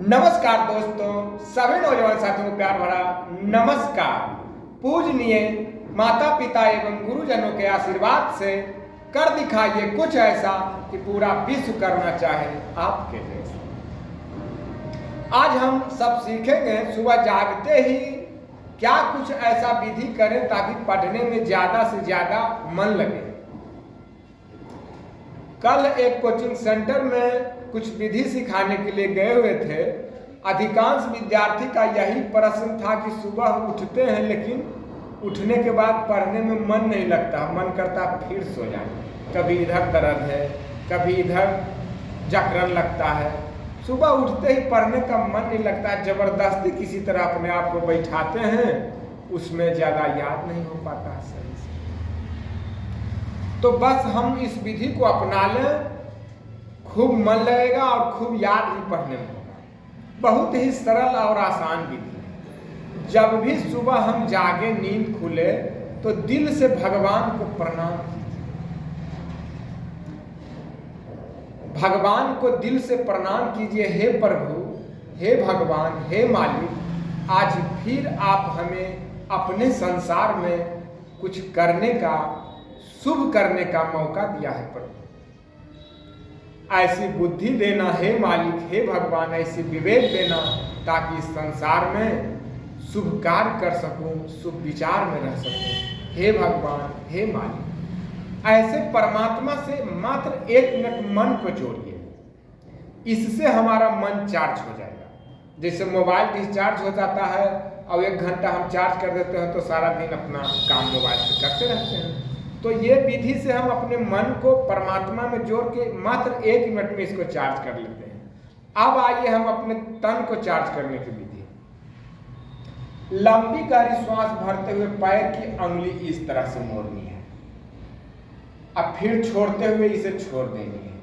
नमस्कार दोस्तों, सभी नौजवान साथियों को प्यार भरा नमस्कार। पूजनीय माता पिता एवं गुरुजनों के आशीर्वाद से कर दिखाइए कुछ ऐसा कि पूरा विश्व करना चाहे आपके जैसा। आज हम सब सीखेंगे, सुबह जागते ही क्या कुछ ऐसा विधि करें ताकि पढ़ने में ज़्यादा से ज़्यादा मन लगे। कल एक कोचिंग सेंटर में कुछ विधि सिखाने के लिए गए हुए थे। अधिकांश विद्यार्थी का यही प्रश्न था कि सुबह उठते हैं लेकिन उठने के बाद पढ़ने में मन नहीं लगता। मन करता फिर सो जाए। कभी इधर दर्द है, कभी इधर जकरन लगता है। सुबह उठते ही पढ़ने का मन नहीं लगता। ज़बरदस्ती किसी तरह अपने आप को बैठाते हैं, उसमें ज़्यादा याद नहीं हो पाता सही से। तो बस हम इस विधि को अपना लें। खूब मन लगेगा और खूब याद भी पढ़ने में होगा। बहुत ही सरल और आसान विधि जब भी सुबह हम जागे, नींद खुले तो दिल से भगवान को प्रणाम भगवान को दिल से प्रणाम कीजिए, हे प्रभु, हे भगवान, हे मालिक, आज फिर आप हमें अपने संसार में कुछ करने का, शुभ करने का मौका दिया है प्रभु। ऐसी बुद्धि देना है मालिक, हे भगवान, ऐसी विवेक देना ताकि इस संसार में शुभ कार्य कर सकूँ, शुभ विचार में रह सकूँ। हे भगवान, हे मालिक। ऐसे परमात्मा से मात्र एक मिनट मन को जोड़िए। इससे हमारा मन चार्ज हो जाएगा। जैसे मोबाइल डिस्चार्ज हो जाता है और एक घंटा हम चार्ज कर देते हैं तो सारा दिन अपना काम मोबाइल से करते रहते हैं। तो ये विधि से हम अपने मन को परमात्मा में जोड़ के मात्र एक मिनट में इसको चार्ज कर लेते हैं। अब आइए हम अपने तन को चार्ज करने की विधि। लंबी गहरी श्वास भरते हुए पैर की अंगुली इस तरह से मोड़नी है। अब फिर छोड़ते हुए इसे छोड़ देनी है।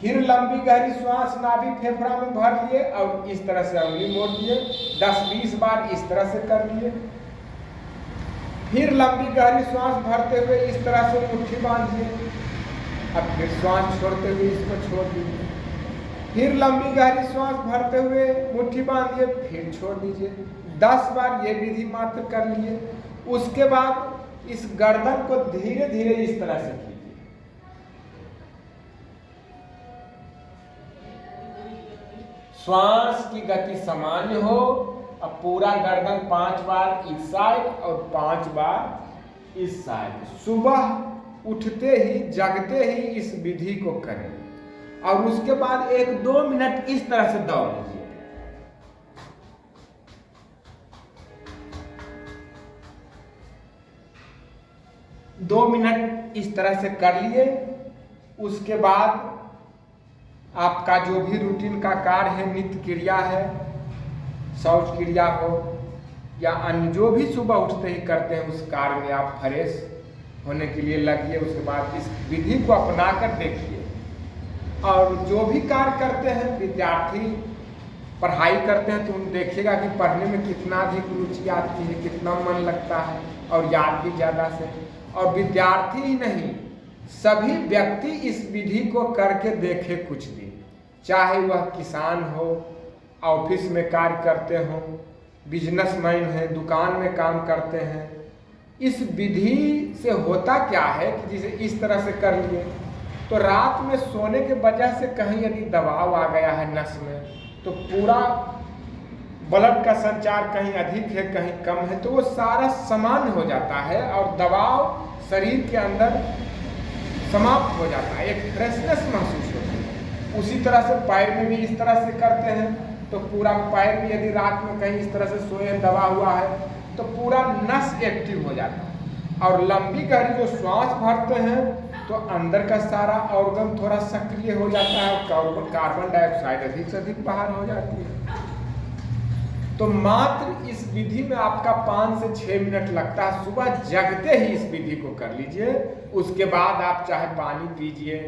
फिर लंबी गहरी श्वास नाभि फेफड़ा में भर लिए और इस तरह से अंगुली मोड़ दिए। 10-20 बार इस तरह से कर लिए। फिर लंबी गहरी श्वास भरते हुए इस तरह से मुट्ठी बांधिए। अब फिर श्वास छोड़ते हुए इसको छोड़ दीजिए। फिर लंबी गहरी श्वास भरते हुए मुट्ठी बांधिए, फिर छोड़ दीजिए। दस बार ये विधि मात्र कर लिए। उसके बाद इस गर्दन को धीरे धीरे इस तरह से कीजिए। श्वास की गति सामान्य हो अब पूरा गर्दन पाँच बार इस साइड और पाँच बार इस साइड। सुबह उठते ही, जगते ही इस विधि को करें। और उसके बाद एक दो मिनट इस तरह से दौड़ लीजिए। दो मिनट इस तरह से कर लिए। उसके बाद आपका जो भी रूटीन का कार्य है, नित्य क्रिया है शौच क्रिया हो या अन्य जो भी सुबह उठते ही करते हैं, उस कार्य में आप फ्रेश होने के लिए लगिए, उसके बाद इस विधि को अपना कर देखिए। और जो भी कार्य करते हैं, विद्यार्थी पढ़ाई करते हैं तो उन देखिएगा कि पढ़ने में कितना अधिक रुचि आती है, कितना मन लगता है और याद भी ज़्यादा से। और विद्यार्थी ही नहीं, सभी व्यक्ति इस विधि को करके देखे कुछ दिन। चाहे वह किसान हो ऑफ़िस में कार्य करते हों बिजनेसमैन हैं, दुकान में काम करते हैं, इस विधि से होता क्या है कि जिसे इस तरह से कर लिए? तो रात में सोने के वजह से कहीं यदि दबाव आ गया है नस में तो पूरा ब्लड का संचार कहीं अधिक है, कहीं कम है तो वो सारा सामान्य हो जाता है और दबाव शरीर के अंदर समाप्त हो जाता है, एक फ्रेशनेस महसूस होती है। उसी तरह से पैर में भी इस तरह से करते हैं। तो पूरा पैर भी यदि रात में कहीं इस तरह से सोए, दबा हुआ है तो पूरा नस एक्टिव हो जाता है। और लंबी गहरी जो श्वास भरते हैं तो अंदर का सारा ऑर्गन थोड़ा सक्रिय हो जाता है, और कार्बन डाइऑक्साइड अधिक से अधिक बाहर हो जाती है। तो मात्र इस विधि में आपका पाँच से छः मिनट लगता है, सुबह जगते ही इस विधि को कर लीजिए। उसके बाद आप चाहे पानी पीजिए,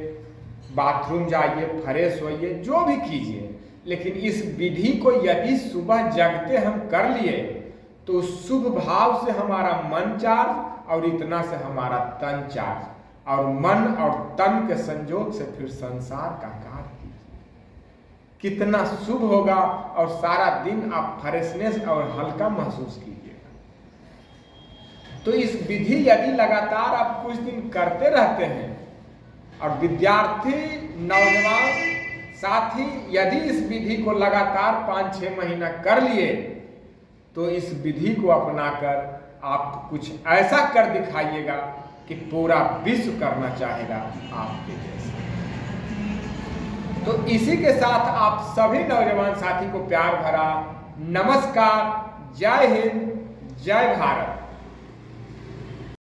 बाथरूम जाइए, फ्रेश होइए, जो भी कीजिए। लेकिन इस विधि को यदि सुबह जगते हम कर लिए तो शुभ भाव से हमारा मन चार्ज और इतना से हमारा तन चार्ज। और मन और तन के संयोग से फिर संसार का कार्य कितना शुभ होगा और सारा दिन आप फ्रेशनेस और हल्का महसूस कीजिएगा। तो इस विधि यदि लगातार आप कुछ दिन करते रहते हैं, और विद्यार्थी, नौजवान साथी, यदि इस विधि को लगातार पाँच छः महीना कर लिए तो इस विधि को अपनाकर आप कुछ ऐसा कर दिखाइएगा कि पूरा विश्व करना चाहेगा आपके जैसे। तो इसी के साथ आप सभी नौजवान साथी को प्यार भरा नमस्कार। जय हिंद, जय भारत।